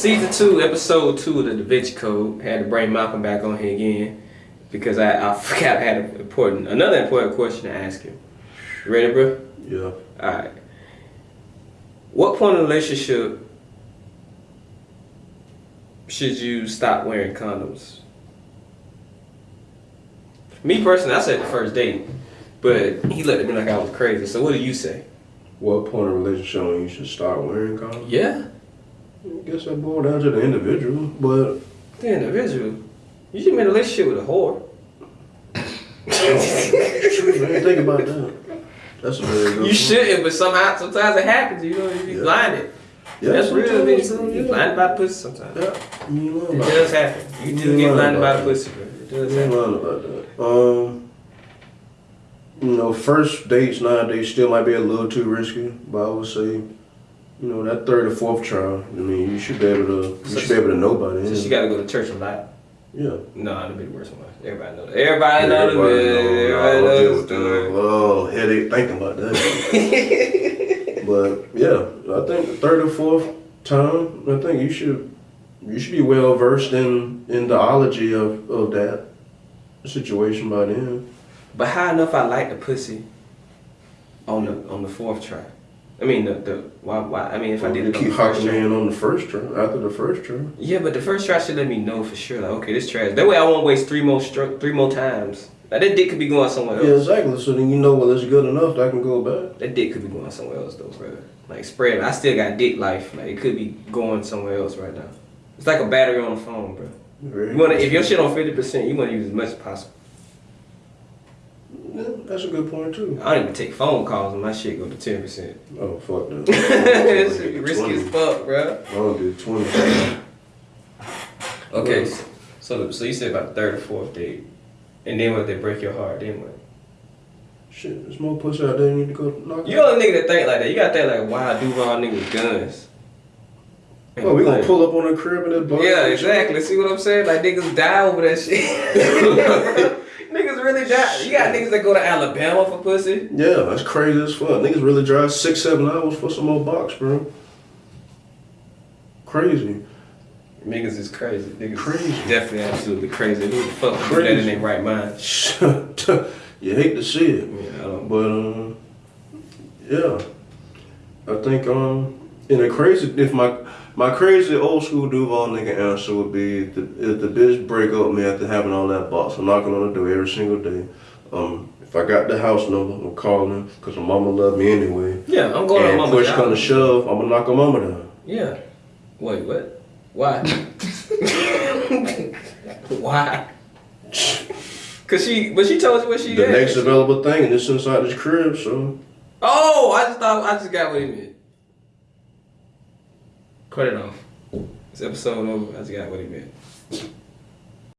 Season two, episode two of the Da Vinci Code. Had to bring Malcolm back on here again because I, I forgot I had an important another important question to ask him. You ready, bro? Yeah. Alright. What point in the relationship should you stop wearing condoms? Me personally, I said the first date, but he looked at me like I was crazy. So what do you say? What point in relationship you should start wearing condoms? Yeah, I guess that boils down to the individual, but the individual. You should be in a relationship with a whore. I didn't think about that. That's a very good You shouldn't, but somehow sometimes it happens. You know, you be Yeah. blinded. Yeah, That's real. You yeah. blinded by pussy sometimes. Yeah, you It does happen. You You do get blinded by the pussy, bro. It You does ain't happen. lying about that. Um, you know, first dates nowadays still might be a little too risky, but I would say, you know, that third or fourth trial. I mean, you should be able to. You should be able to know by then. So she got to go to church a lot. yeah. No, that'd be the worst one. Everybody knows. that. Everybody Everybody bit. know, Everybody knows with the Oh, headache thinking about that. but yeah, I think the third or fourth time, I think you should you should be well versed in in the ology of, of that situation by then. But how enough I like the pussy on the on the fourth try? I mean the the why why I mean if I did it on keep first in on the first try after the first try. Yeah, but the first try should let me know for sure. Like okay, this trash. That way I won't waste three more three more times. Like that dick could be going somewhere else. Yeah, exactly. So then you know well it's good enough that I can go back. That dick could be going somewhere else though, bro. Like spread. I still got dick life. Like it could be going somewhere else right now. It's like a battery on the phone, bro. Very You wanna if your shit on fifty percent, you wanna use as much as possible. Yeah, that's a good point too. I don't even take phone calls and my shit go to ten percent. Oh fuck that. This shit be risky 20. as fuck, bro. I don't do twenty. Okay, so, so so you said about the third or fourth date, and then what if they break your heart? Then what? Shit, there's more pussy out there you need to go knock You only nigga that think like that. You gotta think like wild Duval niggas with guns. Oh, we gonna pull up on a crib in that bar. Yeah, exactly. See what I'm saying? Like niggas die over that shit. die. You got niggas that go to Alabama for pussy. Yeah, that's crazy as fuck. Niggas really drive six, seven hours for some old box, bro. Crazy. Niggas is crazy. Niggas Crazy. Definitely, absolutely crazy. Who the fuck do that in their right mind? you hate to see it, Yeah, I don't. but um, yeah, I think um, in a crazy if my my crazy old school Duval nigga answer would be if the, if the bitch break up me after having all that box, I'm knocking on the door every single day. Um, if I got the house number, I'm calling her, because my mama love me anyway. Yeah, I'm going to and mama. push come to shove, I'm gonna knock her mama down. Yeah. Wait, what? Why? Why? Cause she, but she told you what she The had. next available thing, and it's inside this crib, so Oh, I just thought I just got what he meant. Cut it off. This episode over. I just got what he meant.